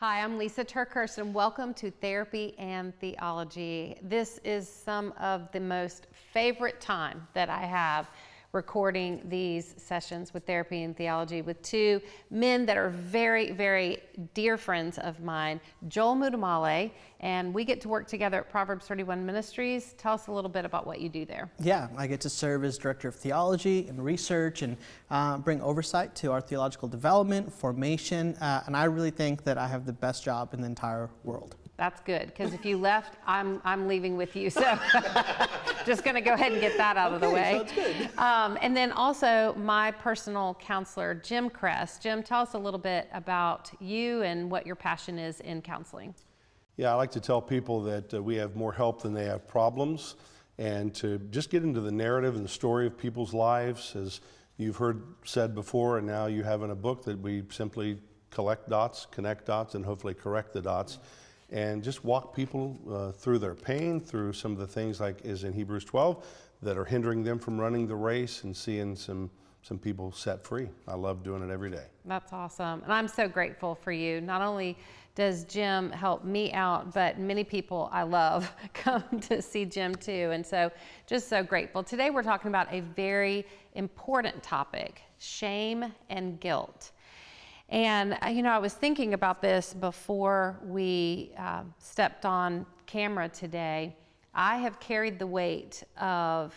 Hi, I'm Lysa TerKeurst, and welcome to Therapy and Theology. This is some of the most favorite time that I have recording these sessions with therapy and theology with two men that are very, very dear friends of mine, Joel Muddamalle, and we get to work together at Proverbs 31 Ministries. Tell us a little bit about what you do there. Yeah, I get to serve as Director of Theology and Research and uh, bring oversight to our theological development, formation, uh, and I really think that I have the best job in the entire world. That's good because if you left, I'm I'm leaving with you. So just going to go ahead and get that out okay, of the way. Sounds good. Um, and then also my personal counselor, Jim Cress. Jim, tell us a little bit about you and what your passion is in counseling. Yeah, I like to tell people that uh, we have more help than they have problems, and to just get into the narrative and the story of people's lives, as you've heard said before, and now you have in a book that we simply collect dots, connect dots, and hopefully correct the dots and just walk people uh, through their pain, through some of the things like is in Hebrews 12 that are hindering them from running the race and seeing some some people set free. I love doing it every day. That's awesome. And I'm so grateful for you. Not only does Jim help me out, but many people I love come to see Jim too. And so just so grateful. Today we're talking about a very important topic, shame and guilt. And, uh, you know, I was thinking about this before we uh, stepped on camera today. I have carried the weight of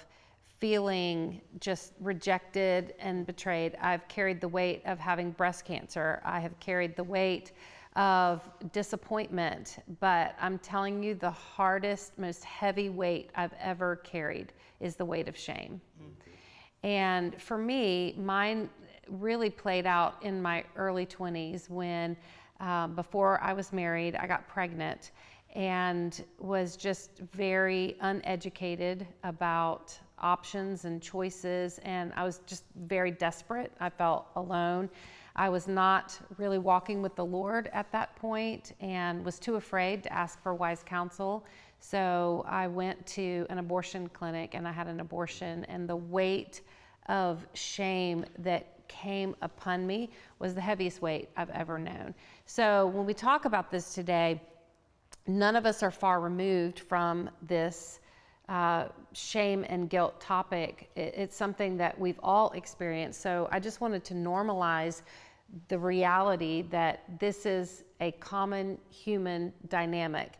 feeling just rejected and betrayed. I've carried the weight of having breast cancer. I have carried the weight of disappointment. But I'm telling you, the hardest, most heavy weight I've ever carried is the weight of shame. Mm-hmm. And for me, mine really played out in my early 20s when, um, before I was married, I got pregnant and was just very uneducated about options and choices. And I was just very desperate. I felt alone. I was not really walking with the Lord at that point and was too afraid to ask for wise counsel. So I went to an abortion clinic and I had an abortion, and the weight of shame that came upon me was the heaviest weight I've ever known. So when we talk about this today, none of us are far removed from this uh, shame and guilt topic. It, it's something that we've all experienced. So I just wanted to normalize the reality that this is a common human dynamic.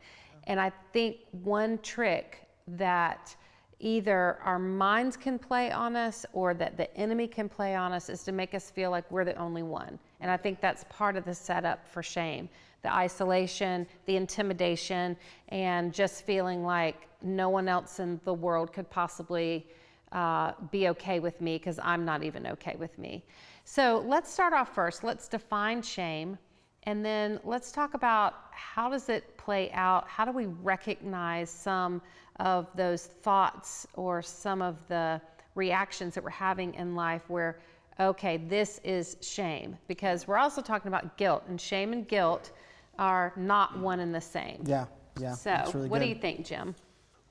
And I think one trick that either our minds can play on us or that the enemy can play on us is to make us feel like we're the only one. And I think that's part of the setup for shame the isolation, the intimidation, and just feeling like no one else in the world could possibly uh, be okay with me because I'm not even okay with me. So let's start off first. Let's define shame. And then let's talk about how does it play out? How do we recognize some of those thoughts or some of the reactions that we're having in life where, okay, this is shame. Because we're also talking about guilt, and shame and guilt are not one and the same. Yeah, yeah. So, really what good. do you think, Jim?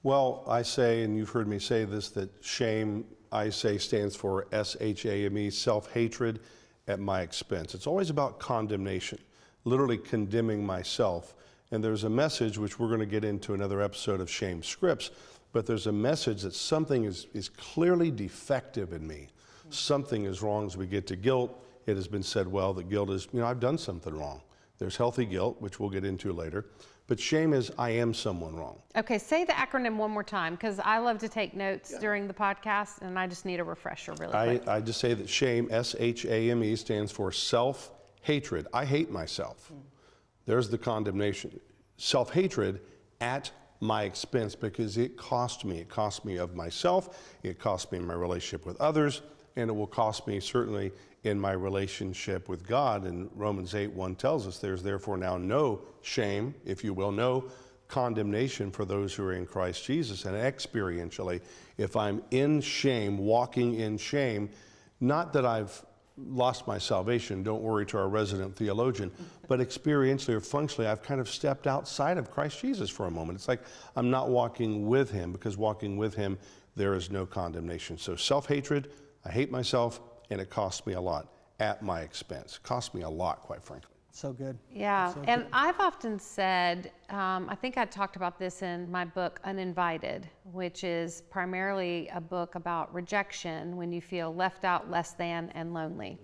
Well, I say, and you've heard me say this, that shame, I say, stands for S H A M E, self hatred at my expense. It's always about condemnation, literally condemning myself and there's a message, which we're going to get into another episode of Shame Scripts, but there's a message that something is, is clearly defective in me. Something is wrong as we get to guilt. It has been said well that guilt is, you know, I've done something wrong. There's healthy guilt, which we'll get into later. But shame is, I am someone wrong. Okay, say the acronym one more time because I love to take notes yeah. during the podcast and I just need a refresher really quick. I, I just say that shame, S H A M E, stands for self hatred. I hate myself. There's the condemnation. Self hatred at my expense because it cost me. It cost me of myself, it cost me my relationship with others, and it will cost me certainly in my relationship with God. And Romans 8 1 tells us there's therefore now no shame, if you will, no condemnation for those who are in Christ Jesus. And experientially, if I'm in shame, walking in shame, not that I've lost my salvation, don't worry to our resident theologian, but experientially or functionally, I've kind of stepped outside of Christ Jesus for a moment. It's like I'm not walking with him because walking with him, there is no condemnation. So self hatred, I hate myself, and it costs me a lot at my expense. It costs me a lot, quite frankly. So good. Yeah, So and I've often said, um, I think I talked about this in my book, Uninvited, which is primarily a book about rejection when you feel left out, less than, and lonely.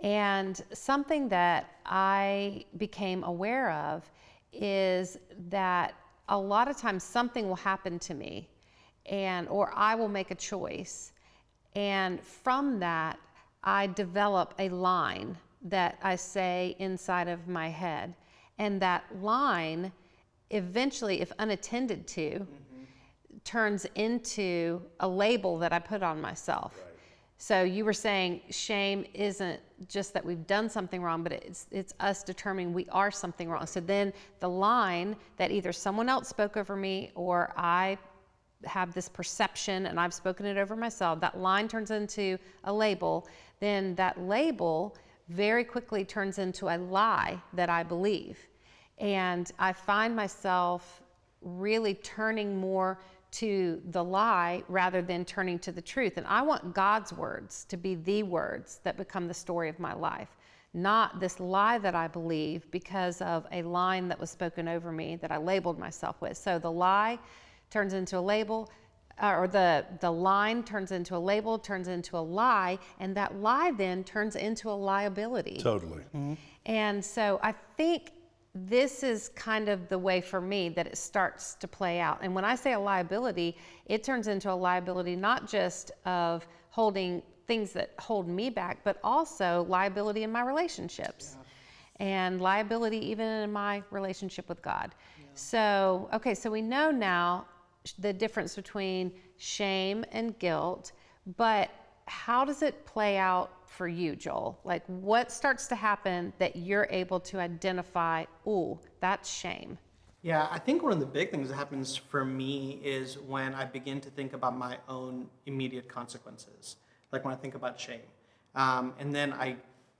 And something that I became aware of is that a lot of times something will happen to me and or I will make a choice and from that I develop a line that I say inside of my head and that line eventually if unattended to mm-hmm. turns into a label that I put on myself. So you were saying shame isn't just that we've done something wrong, but it's it's us determining we are something wrong. So then the line that either someone else spoke over me or I have this perception and I've spoken it over myself, that line turns into a label, then that label very quickly turns into a lie that I believe. And I find myself really turning more to the lie rather than turning to the truth. And I want God's words to be the words that become the story of my life, not this lie that I believe because of a line that was spoken over me that I labeled myself with. So the lie turns into a label. Uh, Or the, the line turns into a label, turns into a lie, and that lie then turns into a liability. Totally. And so I think this is kind of the way for me that it starts to play out. And when I say a liability, it turns into a liability not just of holding things that hold me back, but also liability in my relationships and liability even in my relationship with God. So, okay, so we know now the difference between shame and guilt, but how does it play out for you, Joel? Like, what starts to happen that you're able to identify, ooh, that's shame? Yeah, I think one of the big things that happens for me is when I begin to think about my own immediate consequences, like when I think about shame. Um, and then I,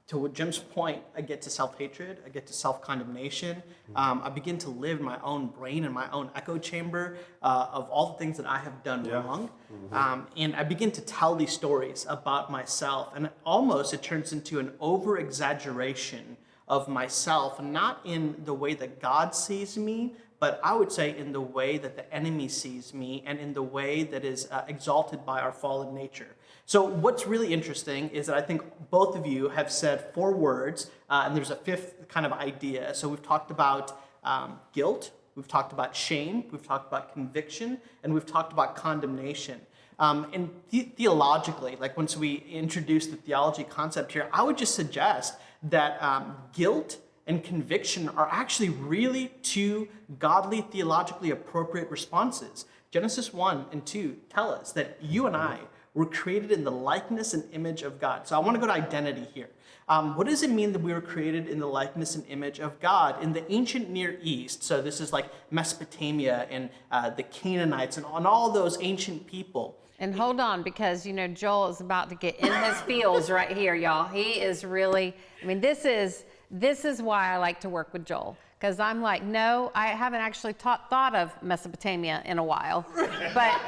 to Jim's point, I get to self hatred, I get to self condemnation. Um, I begin to live my own brain and my own echo chamber uh, of all the things that I have done wrong. Um, and I begin to tell these stories about myself. And almost it turns into an over exaggeration of myself, not in the way that God sees me, but I would say in the way that the enemy sees me and in the way that is uh, exalted by our fallen nature. So, what's really interesting is that I think both of you have said four words, uh, and there's a fifth kind of idea. So, we've talked about um, guilt, we've talked about shame, we've talked about conviction, and we've talked about condemnation. Um, and the- theologically, like once we introduce the theology concept here, I would just suggest that um, guilt and conviction are actually really two godly, theologically appropriate responses. Genesis 1 and 2 tell us that you and I were created in the likeness and image of God. So I want to go to identity here. Um, what does it mean that we were created in the likeness and image of God? In the ancient Near East, so this is like Mesopotamia and uh, the Canaanites and on all those ancient people, And hold on, because you know Joel is about to get in his feels right here, y'all. He is really. I mean, this is this is why I like to work with Joel, because I'm like, no, I haven't actually taught, thought of Mesopotamia in a while, but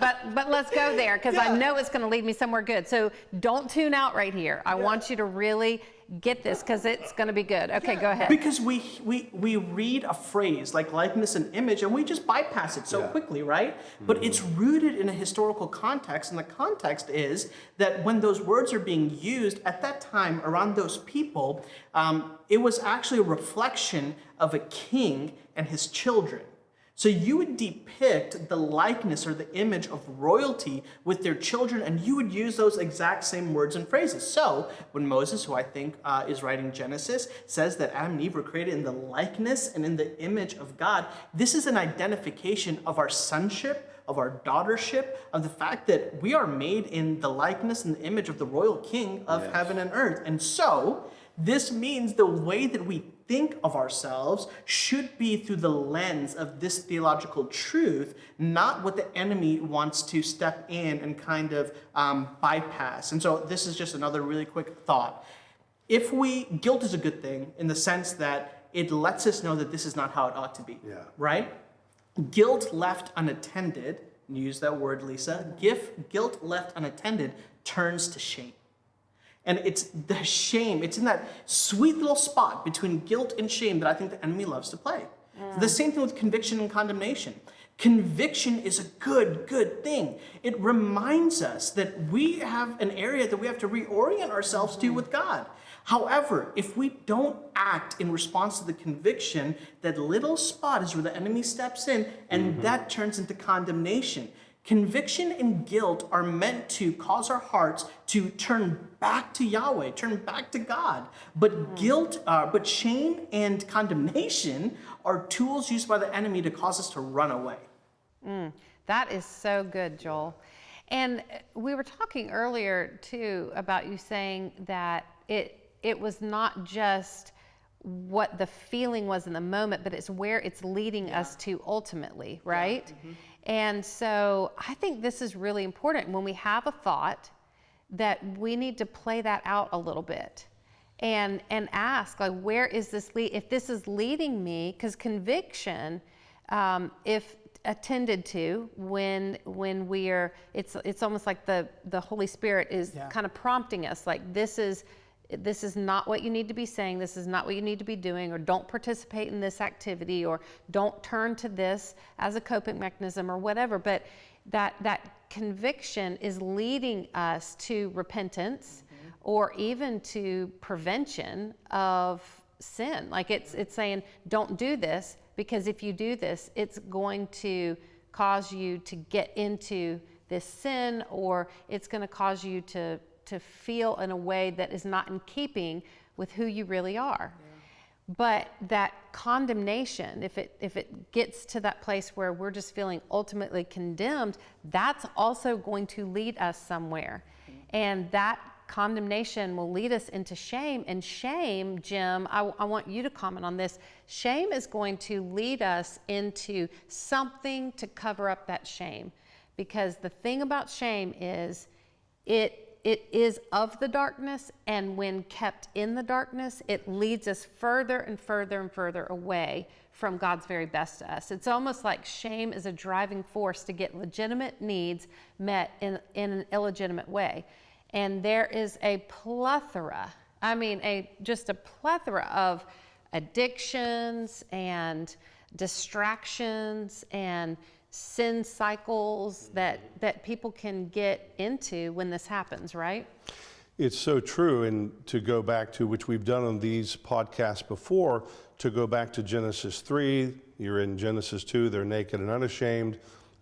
but but let's go there because I know it's going to lead me somewhere good. So don't tune out right here. I want you to really get this because it's going to be good. Okay, go ahead. Because we, we, we read a phrase like likeness and image and we just bypass it so Yeah. quickly, right? But it's rooted in a historical context, and the context is that when those words are being used at that time around those people, um, it was actually a reflection of a king and his children. So you would depict the likeness or the image of royalty with their children, and you would use those exact same words and phrases. So when Moses, who I think uh, is writing Genesis, says that Adam and Eve were created in the likeness and in the image of God, this is an identification of our sonship. Of our daughtership, of the fact that we are made in the likeness and the image of the royal king of heaven and earth. And so, this means the way that we think of ourselves should be through the lens of this theological truth, not what the enemy wants to step in and kind of um, bypass. And so, this is just another really quick thought. If we, guilt is a good thing in the sense that it lets us know that this is not how it ought to be. Yeah. Right? Guilt left unattended, use that word, Lysa. Gif, guilt left unattended turns to shame. And it's the shame, it's in that sweet little spot between guilt and shame that I think the enemy loves to play. The same thing with conviction and condemnation. Conviction is a good, good thing. It reminds us that we have an area that we have to reorient ourselves to mm-hmm. with God. However, if we don't act in response to the conviction, that little spot is where the enemy steps in and mm-hmm. that turns into condemnation. Conviction and guilt are meant to cause our hearts to turn back to Yahweh, turn back to God. But guilt, uh, but shame and condemnation are tools used by the enemy to cause us to run away. Mm. That is so good, Joel. And uh, we were talking earlier too about you saying that it it was not just what the feeling was in the moment, but it's where it's leading us to ultimately, right? And so I think this is really important when we have a thought that we need to play that out a little bit and and ask like where is this lead if this is leading me because conviction um, if attended to when when we are it's it's almost like the the holy spirit is Yeah. kind of prompting us like this is this is not what you need to be saying this is not what you need to be doing or don't participate in this activity or don't turn to this as a coping mechanism or whatever. But that that conviction is leading us to repentance mm-hmm. or even to prevention of sin. Like it's it's saying don't do this because if you do this it's going to cause you to get into this sin or it's going to cause you to to feel in a way that is not in keeping with who you really are. But that condemnation if it if it gets to that place where we're just feeling ultimately condemned that's also going to lead us somewhere. Mm-hmm. And that condemnation will lead us into shame. And shame jim I, I want you to comment on this. Shame is going to lead us into something to cover up that shame. Because the thing about shame is it it is of the darkness and when kept in the darkness it leads us further and further and further away from god's very best to us. It's almost like shame is a driving force to get legitimate needs met in, in an illegitimate way. And there is a plethora i mean a just a plethora of addictions and distractions and sin cycles that that people can get into when this happens right It's so true. And to go back to which we've done on these podcasts before, to go back to Genesis 3, you're in Genesis 2, they're naked and unashamed.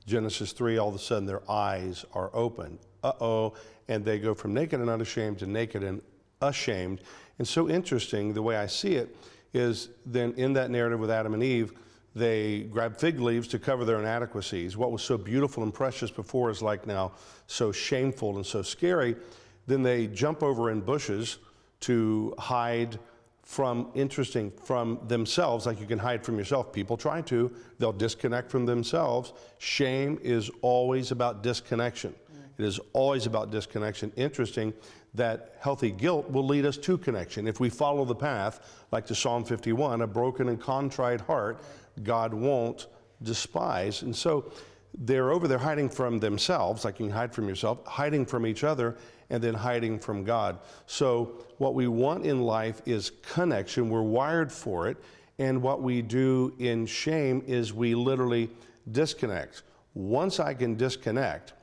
Genesis 3, all of a sudden their eyes are open. Uh oh. And they go from naked and unashamed to naked and ashamed. And so interesting, the way I see it is then in that narrative with Adam and Eve, they grab fig leaves to cover their inadequacies. What was so beautiful and precious before is like now so shameful and so scary. Then they jump over in bushes to hide from interesting from themselves like you can hide from yourself. People try to. They'll disconnect from themselves. Shame is always about disconnection. Mm. It is always about disconnection. Interesting that healthy guilt will lead us to connection. If we follow the path like to psalm 51 a broken and contrite heart god won't despise and so they're over there hiding from themselves, like you can hide from yourself, hiding from each other, and then hiding from God. So, what we want in life is connection. We're wired for it. And what we do in shame is we literally disconnect. Once I can disconnect,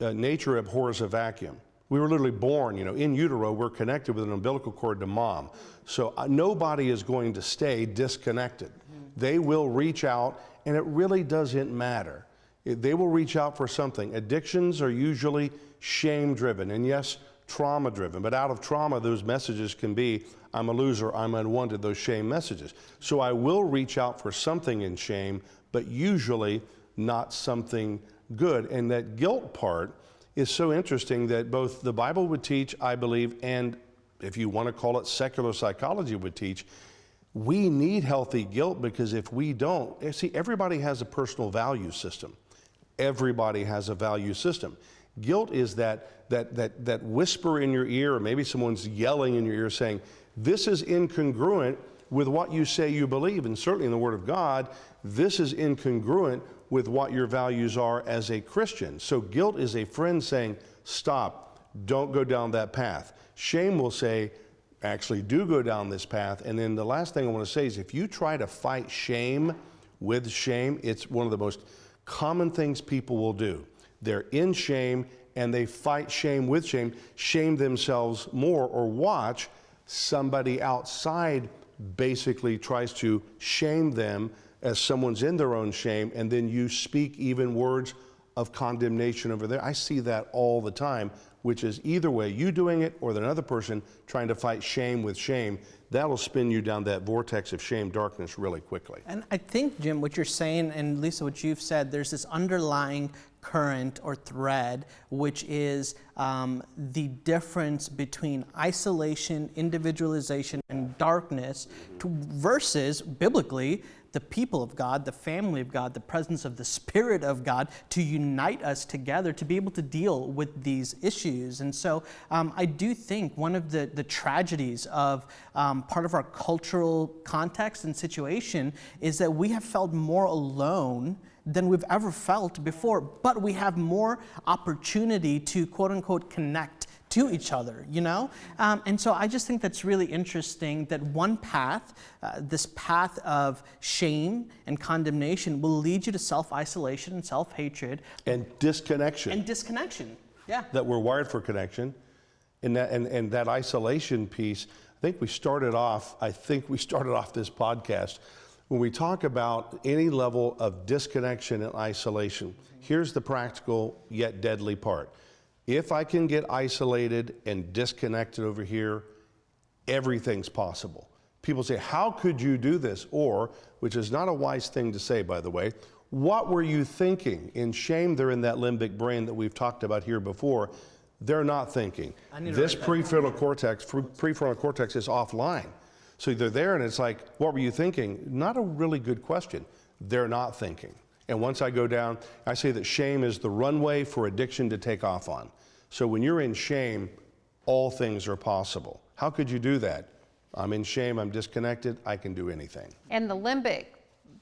uh, nature abhors a vacuum. We were literally born, you know, in utero, we're connected with an umbilical cord to mom. So uh, nobody is going to stay disconnected. They will reach out, and it really doesn't matter. They will reach out for something. Addictions are usually shame driven, and yes, trauma driven. But out of trauma, those messages can be I'm a loser, I'm unwanted, those shame messages. So I will reach out for something in shame, but usually not something good. And that guilt part is so interesting that both the Bible would teach, I believe, and if you want to call it secular psychology would teach, we need healthy guilt because if we don't, eh, see, everybody has a personal value system. Everybody has a value system. Guilt is that, that, that, that whisper in your ear, or maybe someone's yelling in your ear saying, This is incongruent with what you say you believe. And certainly in the Word of God, this is incongruent with what your values are as a Christian. So guilt is a friend saying, Stop, don't go down that path. Shame will say, actually, do go down this path. And then the last thing I want to say is if you try to fight shame with shame, it's one of the most common things people will do. They're in shame and they fight shame with shame, shame themselves more, or watch somebody outside basically tries to shame them as someone's in their own shame, and then you speak even words of condemnation over there. I see that all the time, which is either way, you doing it or another person trying to fight shame with shame. That'll spin you down that vortex of shame, darkness really quickly. And I think, Jim, what you're saying, and Lysa, what you've said, there's this underlying current or thread, which is um, the difference between isolation, individualization, and darkness to, versus biblically the people of God, the family of God, the presence of the Spirit of God to unite us together to be able to deal with these issues. And so um, I do think one of the, the tragedies of um, part of our cultural context and situation is that we have felt more alone than we've ever felt before, but we have more opportunity to quote unquote connect to each other, you know? Um, and so I just think that's really interesting that one path, uh, this path of shame and condemnation, will lead you to self isolation and self hatred And disconnection. and disconnection. Yeah. that we're wired for connection. And that, and, and that isolation piece, I think we started off, I think we started off this podcast when we talk about any level of disconnection and isolation. Here's the practical yet deadly part. If I can get isolated and disconnected over here, everything's possible. People say, How could you do this? Or, which is not a wise thing to say, by the way, what were you thinking? In shame, they're in that limbic brain that we've talked about here before. They're not thinking. This prefrontal cortex, prefrontal cortex is offline. So they're there and it's like, what were you thinking? Not a really good question. They're not thinking. And once I go down, I say that shame is the runway for addiction to take off on. So when you're in shame, all things are possible. How could you do that? I'm in shame, I'm disconnected, I can do anything. And the limbic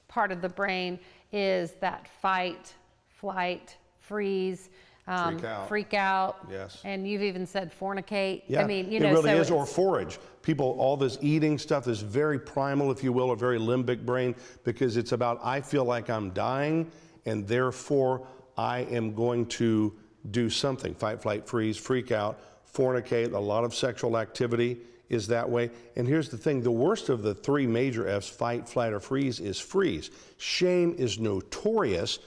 part of the brain is that fight, flight, freeze, um, Freak out. freak out. Yes. And you've even said fornicate. Yeah, I mean, you know, it really so is, or forage. People, all this eating stuff is very primal, if you will, or very limbic brain, because it's about I feel like I'm dying, and therefore I am going to do something fight, flight, freeze, freak out, fornicate. A lot of sexual activity is that way. And here's the thing the worst of the three major F's fight, flight, or freeze is freeze. Shame is notorious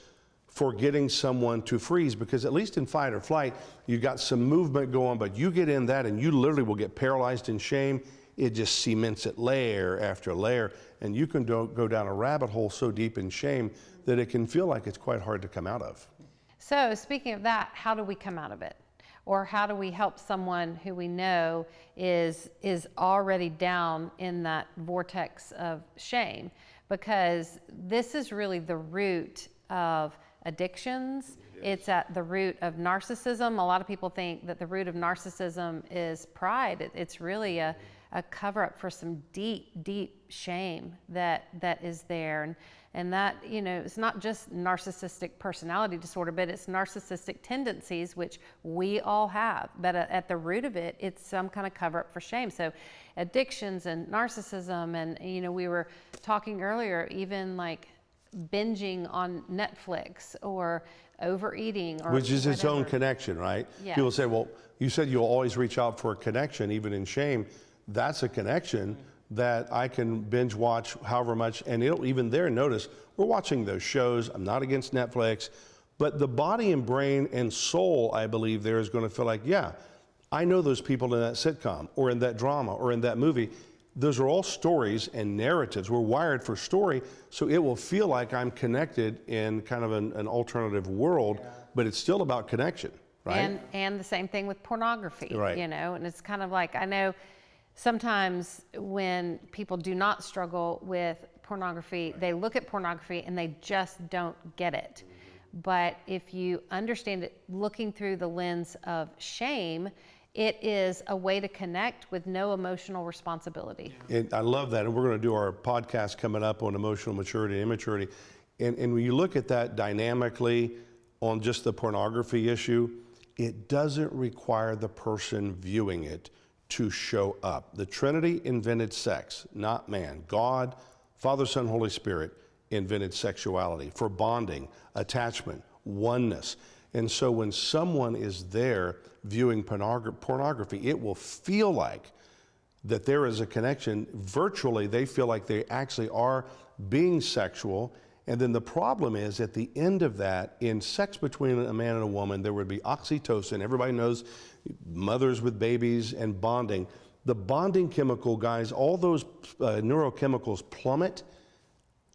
for getting someone to freeze because at least in fight or flight you got some movement going but you get in that and you literally will get paralyzed in shame it just cements it layer after layer and you can do, go down a rabbit hole so deep in shame that it can feel like it's quite hard to come out of So, speaking of that, how do we come out of it? Or how do we help someone who we know is is already down in that vortex of shame? Because this is really the root of addictions. It's at the root of narcissism. A lot of people think that the root of narcissism is pride. It- it's really a, a cover up for some deep, deep shame that that is there. And and that, you know, it's not just narcissistic personality disorder, but it's narcissistic tendencies, which we all have. But at at the root of it, it's some kind of cover up for shame. So addictions and narcissism, and, you know, we were talking earlier, even like binging on Netflix or overeating or which is its own connection right Yes. people say well you said you'll always reach out for a connection even in shame that's a connection that i can binge watch however much and it'll even there notice we're watching those shows i'm not against netflix but the body and brain and soul i believe there is going to feel like yeah i know those people in that sitcom or in that drama or in that movie those are all stories and narratives. We're wired for story, so it will feel like I'm connected in kind of an, an alternative world, but it's still about connection, right? And and the same thing with pornography. Right. You know, and it's kind of like I know sometimes when people do not struggle with pornography, they look at pornography and they just don't get it. But if you understand it looking through the lens of shame, it is a way to connect with no emotional responsibility. And I love that. And we're going to do our podcast coming up on emotional maturity and immaturity. And, and when you look at that dynamically on just the pornography issue, it doesn't require the person viewing it to show up. The Trinity invented sex, not man. God, Father, Son, Holy Spirit invented sexuality for bonding, attachment, oneness. And so when someone is there viewing pornogra- pornography, it will feel like that there is a connection. Virtually, they feel like they actually are being sexual. And then the problem is at the end of that, in sex between a man and a woman, there would be oxytocin. Everybody knows mothers with babies and bonding. The bonding chemical, guys, all those uh, neurochemicals plummet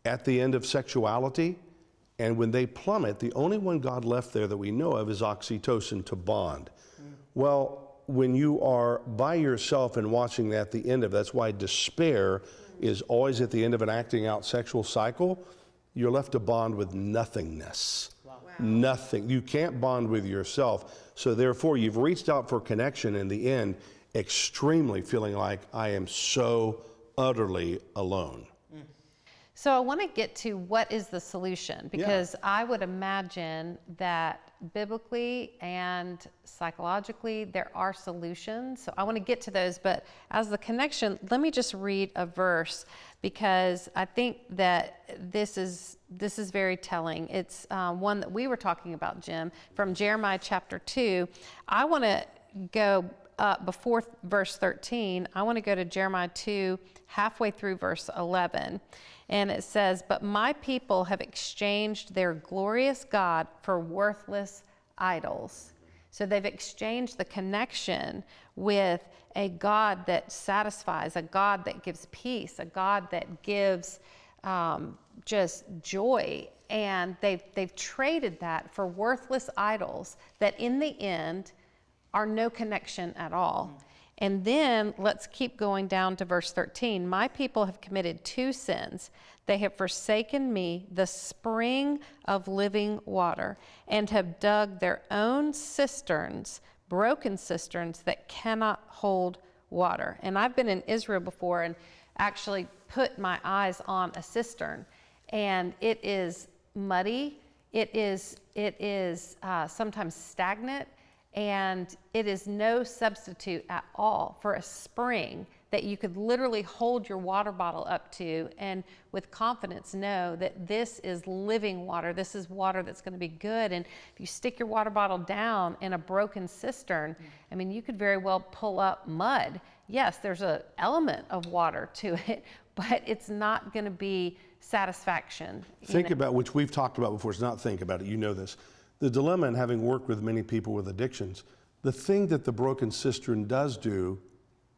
at the end of sexuality. And when they plummet, the only one God left there that we know of is oxytocin to bond. Well, when you are by yourself and watching that at the end of that's why despair is always at the end of an acting out sexual cycle you're left to bond with nothingness nothing. You can't bond with yourself. So therefore you've reached out for connection in the end extremely feeling like i am so utterly alone. So I want to get to what is the solution? Because I would imagine that biblically and psychologically there are solutions. So I want to get to those, but as the connection, let me just read a verse because I think that this is this is very telling. It's um, one that we were talking about, Jim, from Jeremiah chapter two. I want to go up before verse 13, I want to go to Jeremiah 2, halfway through verse 11. And it says, But my people have exchanged their glorious God for worthless idols. So they've exchanged the connection with a God that satisfies, a God that gives peace, a God that gives um, just joy. And they've, they've traded that for worthless idols that in the end, are no connection at all. And then let's keep going down to verse 13. My people have committed two sins. They have forsaken me, the spring of living water, and have dug their own cisterns, broken cisterns that cannot hold water. And I've been in Israel before and actually put my eyes on a cistern, and it is muddy. It is, it is uh, sometimes stagnant and it is no substitute at all for a spring that you could literally hold your water bottle up to and with confidence know that this is living water. This is water that's going to be good. And if you stick your water bottle down in a broken cistern, I mean, you could very well pull up mud. Yes, there's an element of water to it, but it's not going to be satisfaction. Think know? about, which we've talked about before, it's not think about it, you know this. The dilemma in having worked with many people with addictions, the thing that the broken cistern does do,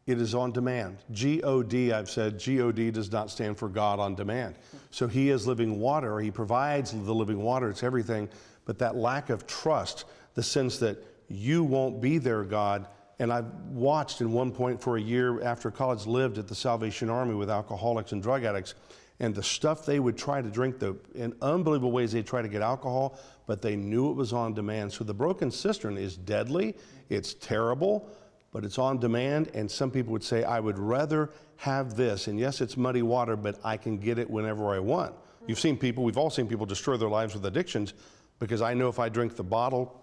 it is on demand. G O D, I've said, G O D does not stand for God on demand. So He is living water, He provides the living water, it's everything. But that lack of trust, the sense that you won't be there, God, and I've watched in one point for a year after college lived at the Salvation Army with alcoholics and drug addicts. And the stuff they would try to drink, the in unbelievable ways they try to get alcohol, but they knew it was on demand. So the broken cistern is deadly, it's terrible, but it's on demand. And some people would say, I would rather have this. And yes, it's muddy water, but I can get it whenever I want. You've seen people, we've all seen people destroy their lives with addictions because I know if I drink the bottle,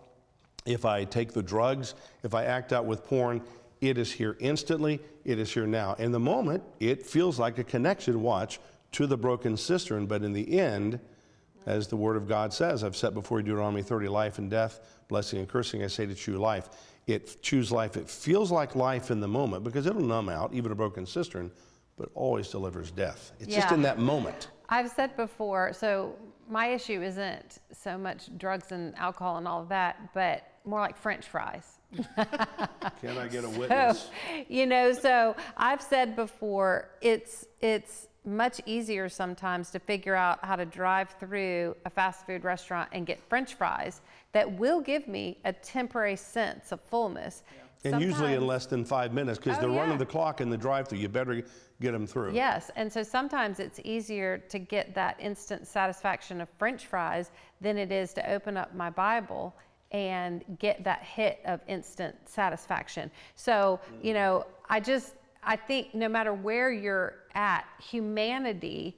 if I take the drugs, if I act out with porn, it is here instantly, it is here now. In the moment, it feels like a connection, watch, to the broken cistern, but in the end, as the Word of God says, I've set before you Deuteronomy 30 life and death, blessing and cursing. I say to choose life. It choose life. It feels like life in the moment because it'll numb out, even a broken cistern, but always delivers death. It's just in that moment. I've said before, so my issue isn't so much drugs and alcohol and all of that, but more like French fries. Can I get a So, witness? you know, so I've said before, it's it's much easier sometimes to figure out how to drive through a fast food restaurant and get French fries that will give me a temporary sense of fullness. And usually in less than five minutes because Oh, they're running yeah. the clock in the drive through. You better get them through. Yes, and so sometimes it's easier to get that instant satisfaction of French fries than it is to open up my Bible and get that hit of instant satisfaction. So, you mm. know, I just, I think no matter where you're at, humanity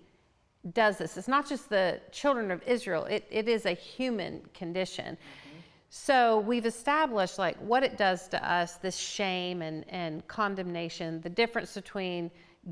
does this. It's not just the children of Israel, it, it is a human condition. Mm-hmm. So we've established like what it does to us, this shame and, and condemnation, the difference between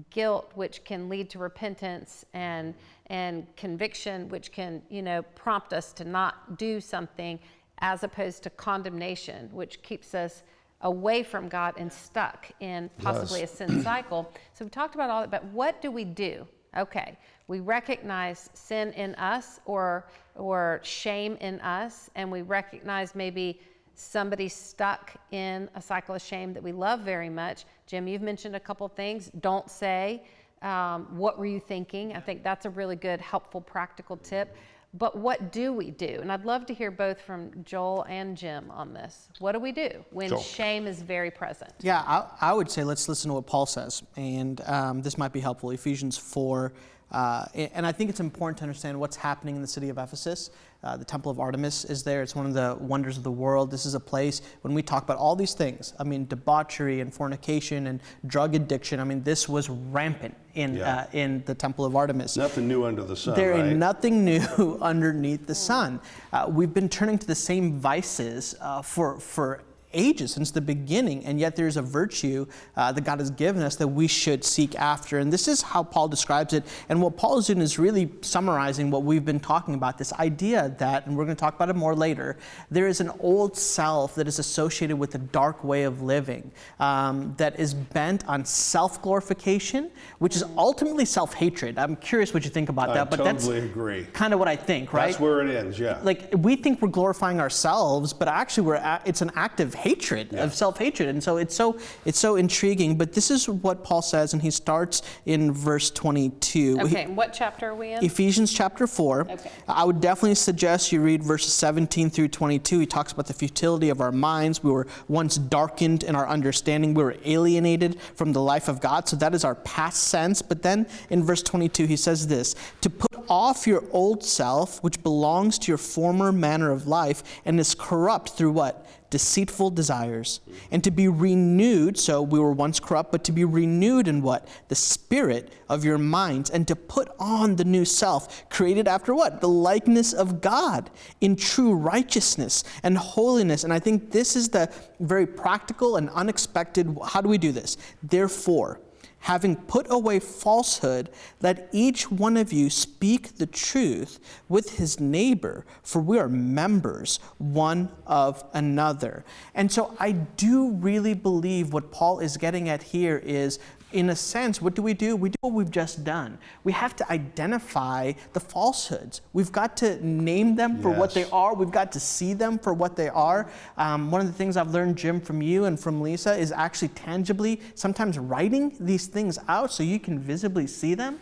guilt, which can lead to repentance, and and conviction, which can you know prompt us to not do something, as opposed to condemnation, which keeps us away from God and stuck in possibly a sin cycle. So we talked about all that, but what do we do? Okay, we recognize sin in us or or shame in us, and we recognize maybe somebody stuck in a cycle of shame that we love very much. Jim, you've mentioned a couple things. Don't say. Um, what were you thinking? I think that's a really good, helpful, practical tip. But what do we do? And I'd love to hear both from Joel and Jim on this. What do we do when Joel. shame is very present? Yeah, I, I would say let's listen to what Paul says, and um, this might be helpful. Ephesians 4. Uh, and I think it's important to understand what's happening in the city of Ephesus. Uh, the Temple of Artemis is there. It's one of the wonders of the world. This is a place when we talk about all these things. I mean, debauchery and fornication and drug addiction. I mean, this was rampant in Yeah. uh, in the Temple of Artemis. Nothing new under the sun, There right? ain't nothing new underneath the sun. Uh, we've been turning to the same vices uh, for for ages since the beginning, and yet there's a virtue uh, that God has given us that we should seek after. And this is how Paul describes it. And what Paul is doing is really summarizing what we've been talking about. This idea that, and we're going to talk about it more later, there is an old self that is associated with a dark way of living um, that is bent on self-glorification, which is ultimately self-hatred. I'm curious what you think about I that, but that's totally agree. kind of what I think, right? That's where it ends, yeah. like we think we're glorifying ourselves, but actually we're a- it's an active hatred Yeah. of self-hatred, and so it's so it's so intriguing. But this is what Paul says, and he starts in verse 22. Okay, and what chapter are we in? Ephesians chapter 4. Okay. I would definitely suggest you read verses 17 through 22. He talks about the futility of our minds. We were once darkened in our understanding. We were alienated from the life of God. So that is our past sense. But then in verse 22, he says this To put off your old self, which belongs to your former manner of life and is corrupt through what? Deceitful desires, and to be renewed. So we were once corrupt, but to be renewed in what? The spirit of your minds, and to put on the new self, created after what? The likeness of God in true righteousness and holiness. And I think this is the very practical and unexpected. How do we do this? Therefore, Having put away falsehood, let each one of you speak the truth with his neighbor, for we are members one of another. And so I do really believe what Paul is getting at here is in a sense, what do we do? We do what we've just done. We have to identify the falsehoods. We've got to name them for what they are. We've got to see them for what they are. Um, one of the things I've learned, Jim, from you and from Lysa, is actually tangibly sometimes writing these things out so you can visibly see them.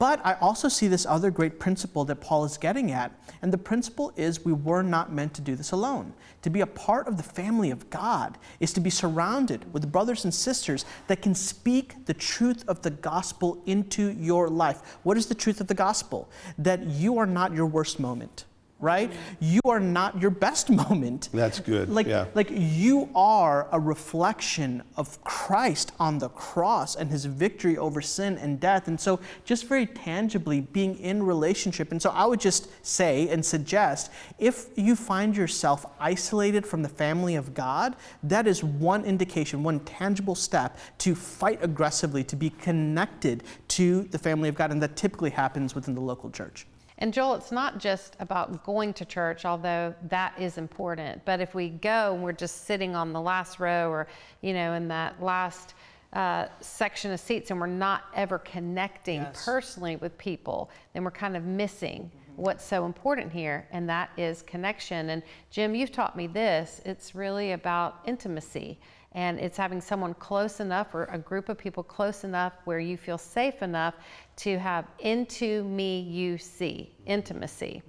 But I also see this other great principle that Paul is getting at. And the principle is we were not meant to do this alone. To be a part of the family of God is to be surrounded with brothers and sisters that can speak the truth of the gospel into your life. What is the truth of the gospel? That you are not your worst moment. Right? You are not your best moment. That's good, Like, yeah. like you are a reflection of Christ on the cross and his victory over sin and death. And so, just very tangibly being in relationship. And so, I would just say and suggest if you find yourself isolated from the family of God, that is one indication, one tangible step to fight aggressively, to be connected to the family of God. And that typically happens within the local church. And Joel, it's not just about going to church, although that is important. But if we go and we're just sitting on the last row or, you know, in that last uh, section of seats and we're not ever connecting Yes. personally with people, then we're kind of missing what's so important here, and that is connection. And Jim, you've taught me this it's really about intimacy. And it's having someone close enough or a group of people close enough where you feel safe enough to have into me you see intimacy.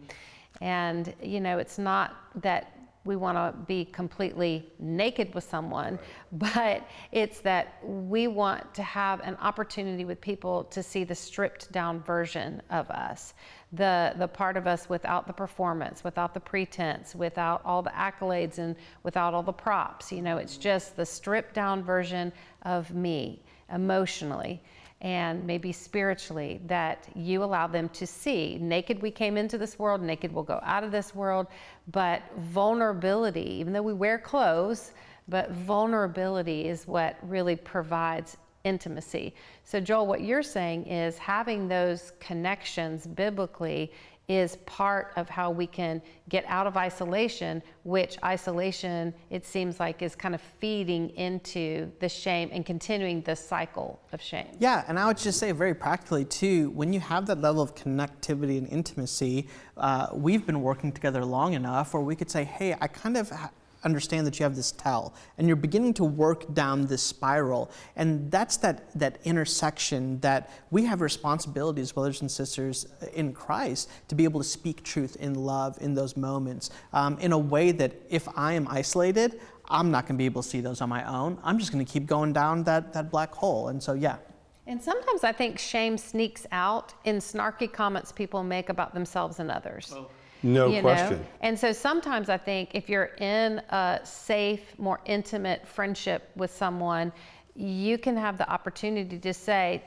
And, you know, it's not that we want to be completely naked with someone, but it's that we want to have an opportunity with people to see the stripped down version of us. The, the part of us without the performance, without the pretense, without all the accolades, and without all the props. You know, it's just the stripped down version of me emotionally. and maybe spiritually that you allow them to see. Naked we came into this world, naked we'll go out of this world, but vulnerability, even though we wear clothes, but vulnerability is what really provides intimacy. So, Joel, what you're saying is having those connections biblically is part of how we can get out of isolation, which isolation, it seems like, is kind of feeding into the shame and continuing the cycle of shame. Yeah, and I would just say very practically too, when you have that level of connectivity and intimacy, uh, we've been working together long enough where we could say, hey, I kind of understand that you have this tell and you're beginning to work down this spiral and that's that that intersection that we have responsibilities brothers and sisters in christ to be able to speak truth in love in those moments um, in a way that if i am isolated i'm not going to be able to see those on my own i'm just going to keep going down that, that black hole and so yeah and sometimes I think shame sneaks out in snarky comments people make about themselves and others. Oh. No you know? question. And so sometimes I think if you're in a safe, more intimate friendship with someone, you can have the opportunity to say,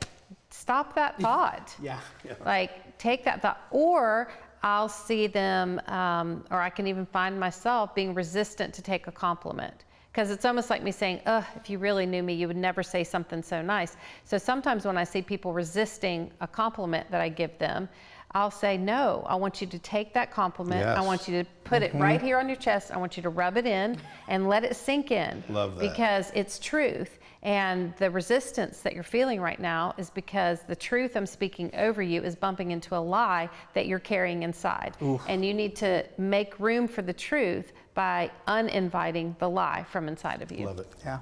stop that thought. yeah, Like, take that thought. Or I'll see them, um, or I can even find myself being resistant to take a compliment. Because it's almost like me saying, ugh, if you really knew me, you would never say something so nice. So sometimes when I see people resisting a compliment that I give them, I'll say, no, I want you to take that compliment. I want you to put it right mm-hmm. here on your chest. I want you to rub it in and let it sink in. Love that. Because it's truth. And the resistance that you're feeling right now is because the truth I'm speaking over you is bumping into a lie that you're carrying inside. And you need to make room for the truth by uninviting the lie from inside of you. Love it. yeah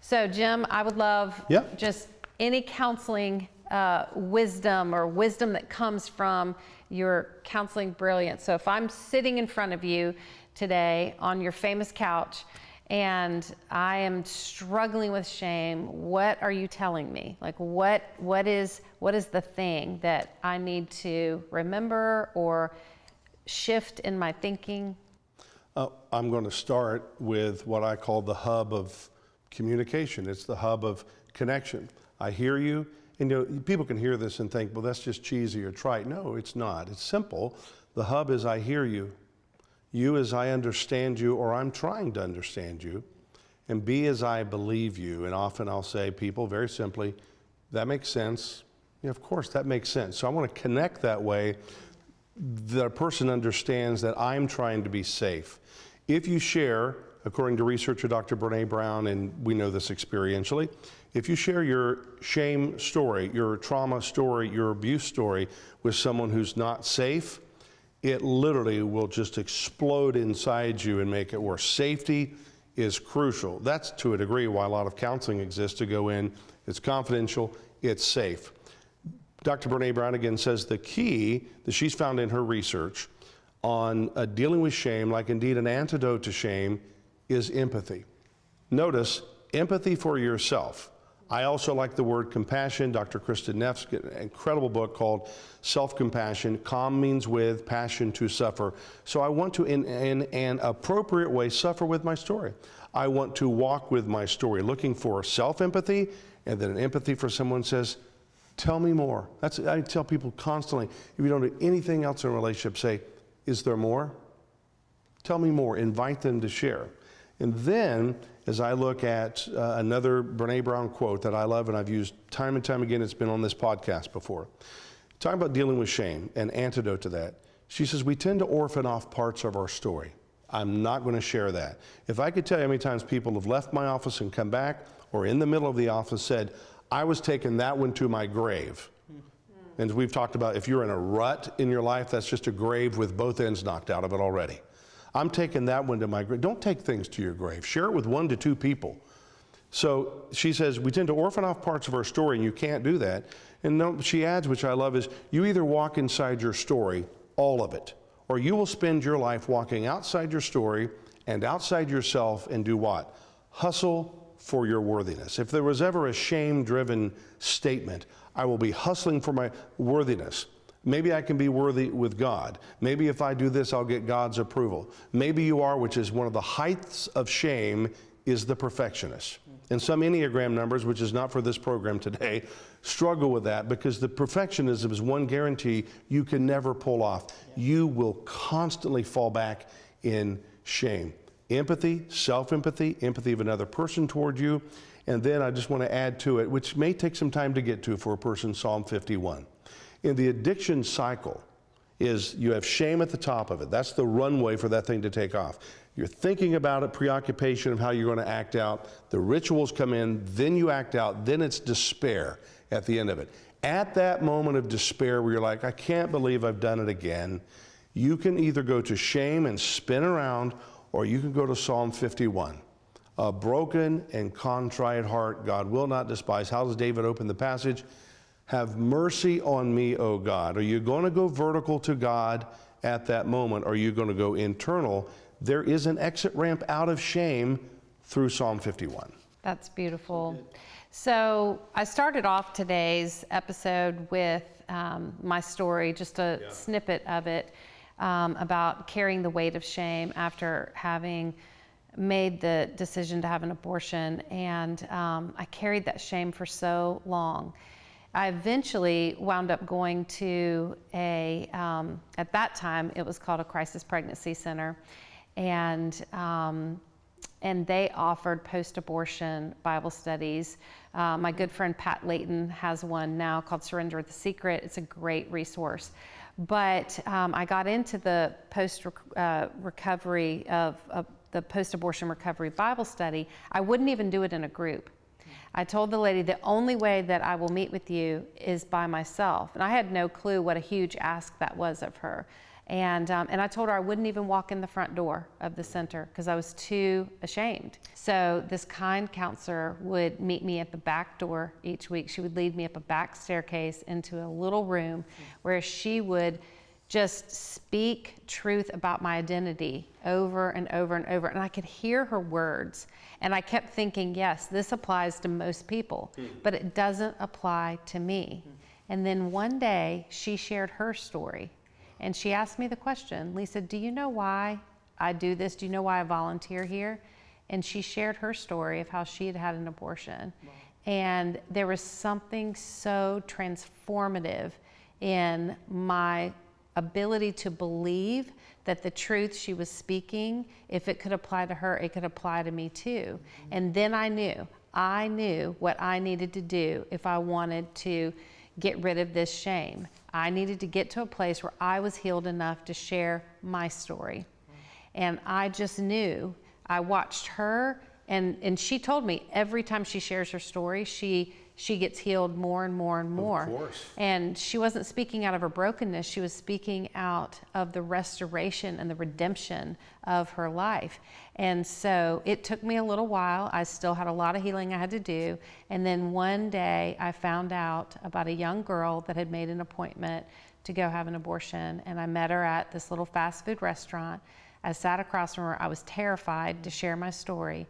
So, Jim, I would love Yeah. just any counseling uh, wisdom or wisdom that comes from your counseling brilliance. So, if I'm sitting in front of you today on your famous couch and I am struggling with shame, what are you telling me? Like, what what is what is the thing that I need to remember or shift in my thinking? Uh, I'm going to start with what I call the hub of communication. It's the hub of connection. I hear you, and you know, people can hear this and think, well, that's just cheesy or trite. No, it's not. It's simple. The hub is I hear you, you as I understand you, or I'm trying to understand you, and B as I believe you. And often I'll say, people, very simply, that makes sense. Yeah, of course, that makes sense. So I want to connect that way the person understands that I'm trying to be safe. If you share, according to researcher Dr. Brene Brown, and we know this experientially, if you share your shame story, your trauma story, your abuse story with someone who's not safe, it literally will just explode inside you and make it worse. Safety is crucial. That's to a degree why a lot of counseling exists to go in. It's confidential, it's safe. Dr. Brene Brown again says the key that she's found in her research on uh, dealing with shame, like indeed an antidote to shame, is empathy. Notice empathy for yourself. I also like the word compassion. Dr. Kristin Neff's incredible book called Self Compassion. Calm means with, passion to suffer. So I want to, in, in an appropriate way, suffer with my story. I want to walk with my story, looking for self empathy and then an empathy for someone says, Tell me more. That's I tell people constantly. If you don't do anything else in a relationship, say, "Is there more?" Tell me more. Invite them to share. And then, as I look at uh, another Brene Brown quote that I love and I've used time and time again, it's been on this podcast before. Talking about dealing with shame, and antidote to that. She says, We tend to orphan off parts of our story. I'm not going to share that. If I could tell you how many times people have left my office and come back, or in the middle of the office said, I was taking that one to my grave. And we've talked about if you're in a rut in your life, that's just a grave with both ends knocked out of it already. I'm taking that one to my grave. Don't take things to your grave. Share it with one to two people. So she says, we tend to orphan off parts of our story, and you can't do that. And no, she adds, which I love, is you either walk inside your story, all of it, or you will spend your life walking outside your story and outside yourself and do what? Hustle for your worthiness. If there was ever a shame driven statement, I will be hustling for my worthiness. Maybe I can be worthy with God. Maybe if I do this, I'll get God's approval. Maybe you are, which is one of the heights of shame, is the perfectionist. And some Enneagram numbers, which is not for this program today, struggle with that because the perfectionism is one guarantee you can never pull off. You will constantly fall back in shame. Empathy, self empathy, empathy of another person toward you. And then I just want to add to it, which may take some time to get to for a person, Psalm 51. In the addiction cycle, is you have shame at the top of it. That's the runway for that thing to take off. You're thinking about it, preoccupation of how you're going to act out. The rituals come in, then you act out, then it's despair at the end of it. At that moment of despair where you're like, I can't believe I've done it again, you can either go to shame and spin around, or you can go to Psalm 51. A broken and contrite heart God will not despise. How does David open the passage? Have mercy on me, O God. Are you going to go vertical to God at that moment? Or are you going to go internal? There is an exit ramp out of shame through Psalm 51. That's beautiful. So I started off today's episode with um, my story, just a snippet of it um, about carrying the weight of shame after having made the decision to have an abortion. And um, I carried that shame for so long. I eventually wound up going to a, um, at that time, it was called a crisis pregnancy center. And, um, and they offered post abortion Bible studies. Uh, my good friend Pat Layton has one now called Surrender the Secret. It's a great resource. But um, I got into the post uh, recovery of, of the post abortion recovery Bible study. I wouldn't even do it in a group. I told the lady the only way that I will meet with you is by myself. And I had no clue what a huge ask that was of her. And, um, and I told her I wouldn't even walk in the front door of the center because I was too ashamed. So this kind counselor would meet me at the back door each week. She would lead me up a back staircase into a little room where she would just speak truth about my identity over and over and over. And I could hear her words. And I kept thinking, yes, this applies to most people, hmm. but it doesn't apply to me. Hmm. And then one day she shared her story. And she asked me the question Lysa, do you know why I do this? Do you know why I volunteer here? And she shared her story of how she had had an abortion. Wow. And there was something so transformative in my ability to believe that the truth she was speaking, if it could apply to her, it could apply to me too. And then I knew, I knew what I needed to do if I wanted to get rid of this shame. I needed to get to a place where I was healed enough to share my story. And I just knew, I watched her, and, and she told me every time she shares her story, she she gets healed more and more and more. Of course. And she wasn't speaking out of her brokenness, she was speaking out of the restoration and the redemption of her life. And so it took me a little while. I still had a lot of healing I had to do. And then one day I found out about a young girl that had made an appointment to go have an abortion. And I met her at this little fast food restaurant. I sat across from her. I was terrified to share my story.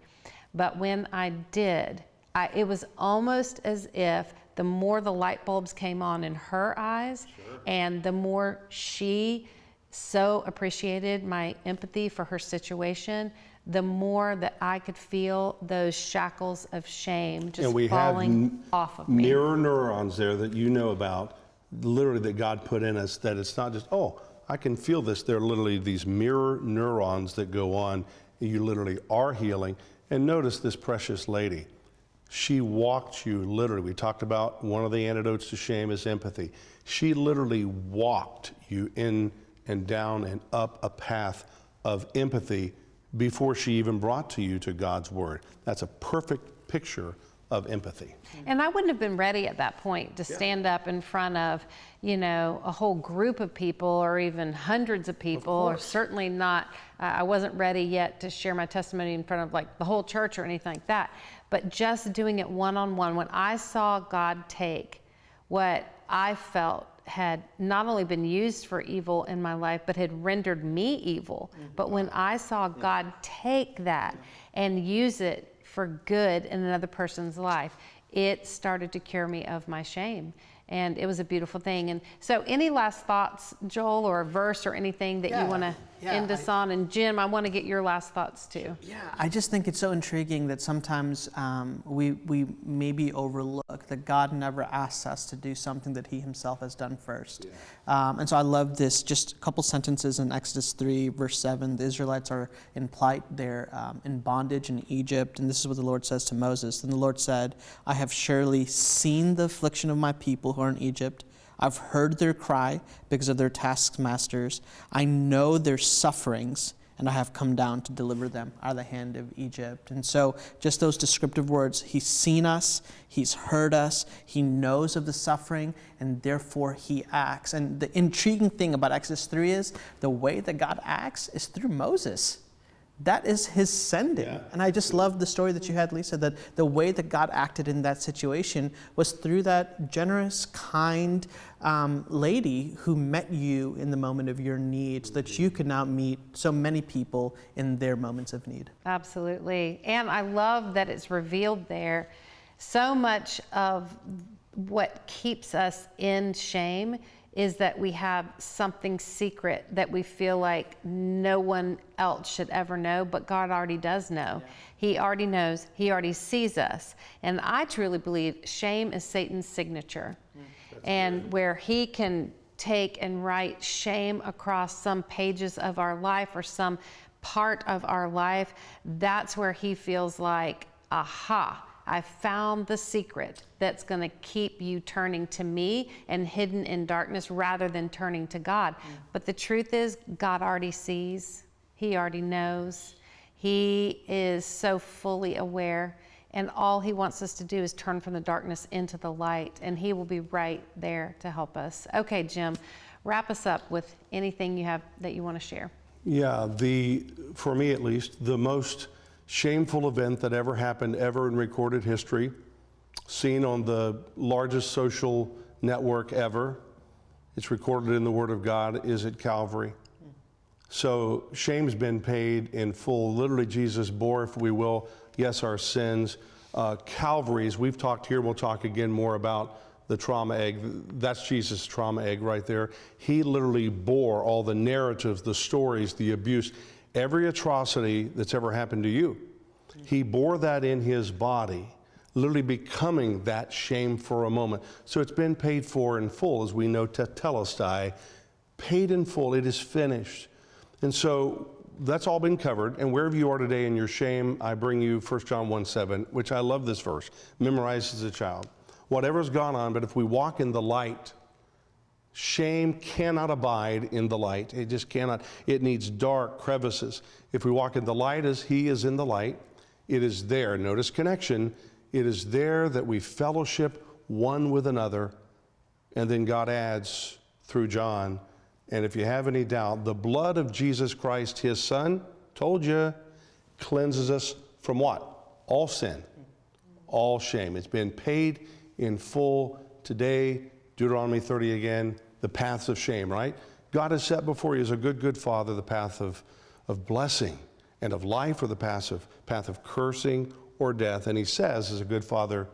But when I did, I, it was almost as if the more the light bulbs came on in her eyes sure. and the more she so appreciated my empathy for her situation, the more that I could feel those shackles of shame just falling off of me. Mirror neurons there that you know about, literally that God put in us, that it's not just, oh, I can feel this. There are literally these mirror neurons that go on. You literally are healing. And notice this precious lady she walked you literally. We talked about one of the antidotes to shame is empathy. She literally walked you in and down and up a path of empathy before she even brought to you to God's word. That's a perfect picture of empathy. And I wouldn't have been ready at that point to stand up in front of, you know, a whole group of people or even hundreds of people, or certainly not, uh, I wasn't ready yet to share my testimony in front of like the whole church or anything like that but just doing it one on one, when I saw God take what I felt had not only been used for evil in my life, but had rendered me evil. Mm-hmm. But when I saw God take that and use it for good in another person's life, it started to cure me of my shame. And it was a beautiful thing. And so, any last thoughts, Joel, or a verse or anything that yeah. you want to? Yeah, end I- us. And Jim, I want to get your last thoughts too. Yeah, I just think it's so intriguing that sometimes um, we, we maybe overlook that God never asks us to do something that He Himself has done first. Um, and so I love this, just a couple sentences in Exodus 3, verse 7. The Israelites are in plight, they're um, in bondage in Egypt. And this is what the Lord says to Moses. Then the Lord said, I have surely seen the affliction of my people who are in Egypt. I've heard their cry because of their taskmasters. I know their sufferings, and I have come down to deliver them out of the hand of Egypt. And so, just those descriptive words He's seen us, He's heard us, He knows of the suffering, and therefore He acts. And the intriguing thing about Exodus 3 is the way that God acts is through Moses. That is his sending. And I just love the story that you had, Lysa, that the way that God acted in that situation was through that generous, kind um, lady who met you in the moment of your need so that you could now meet so many people in their moments of need. Absolutely. And I love that it's revealed there. So much of what keeps us in shame is that we have something secret that we feel like no one else should ever know, but God already does know. He already knows, He already sees us. And I truly believe shame is Satan's signature. Mm, and where he can take and write shame across some pages of our life or some part of our life, that's where he feels like, aha, I found the secret that's going to keep you turning to me and hidden in darkness rather than turning to God. Mm. But the truth is, God already sees, He already knows, He is so fully aware. And all He wants us to do is turn from the darkness into the light, and He will be right there to help us. Okay, Jim, wrap us up with anything you have that you want to share. Yeah, the, for me at least, the most shameful event that ever happened ever in recorded history, seen on the largest social network ever. It's recorded in the Word of God, is at Calvary. So shame's been paid in full. Literally, Jesus bore, if we will, yes, our sins. Uh, Calvary's, we've talked here, we'll talk again more about the trauma egg. That's Jesus' trauma egg right there. He literally bore all the narratives, the stories, the abuse, every atrocity that's ever happened to you. He bore that in his body, literally becoming that shame for a moment. So it's been paid for in full, as we know, tetelestai, paid in full. It is finished. And so that's all been covered. And wherever you are today in your shame, I bring you 1 John 1 7, which I love this verse, memorized as a child. Whatever's gone on, but if we walk in the light, shame cannot abide in the light. It just cannot. It needs dark crevices. If we walk in the light as He is in the light, it is there. Notice connection. It is there that we fellowship one with another. And then God adds through John, and if you have any doubt, the blood of Jesus Christ, his son, told you, cleanses us from what? All sin, all shame. It's been paid in full today. Deuteronomy 30 again, the paths of shame, right? God has set before you as a good, good father the path of, of blessing and of life or the path of, path of cursing or death. And he says, as a good father,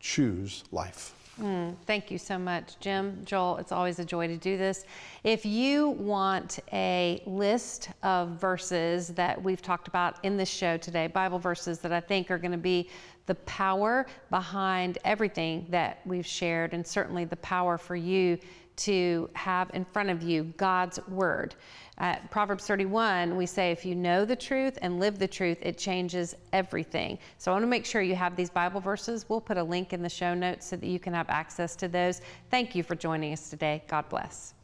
choose life. Mm, thank you so much, Jim, Joel. It's always a joy to do this. If you want a list of verses that we've talked about in this show today, Bible verses that I think are going to be the power behind everything that we've shared, and certainly the power for you to have in front of you God's word. At Proverbs 31, we say, if you know the truth and live the truth, it changes everything. So I want to make sure you have these Bible verses. We'll put a link in the show notes so that you can have access to those. Thank you for joining us today. God bless.